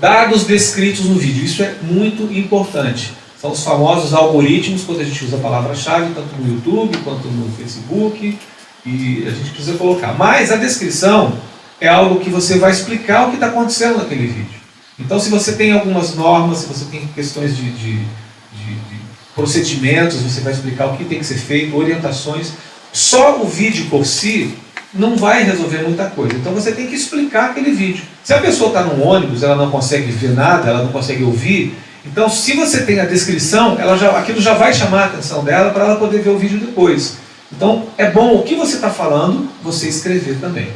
dados descritos no vídeo. Isso é muito importante. São os famosos algoritmos, quando a gente usa a palavra-chave, tanto no YouTube quanto no Facebook, e a gente precisa colocar. Mas a descrição é algo que você vai explicar o que está acontecendo naquele vídeo. Então, se você tem algumas normas, se você tem questões de, de, de, de procedimentos, você vai explicar o que tem que ser feito, orientações. Só o vídeo por si não vai resolver muita coisa. Então você tem que explicar aquele vídeo. Se a pessoa está num ônibus, ela não consegue ver nada, ela não consegue ouvir, então se você tem a descrição, ela já, aquilo já vai chamar a atenção dela para ela poder ver o vídeo depois. Então é bom o que você está falando, você escrever também.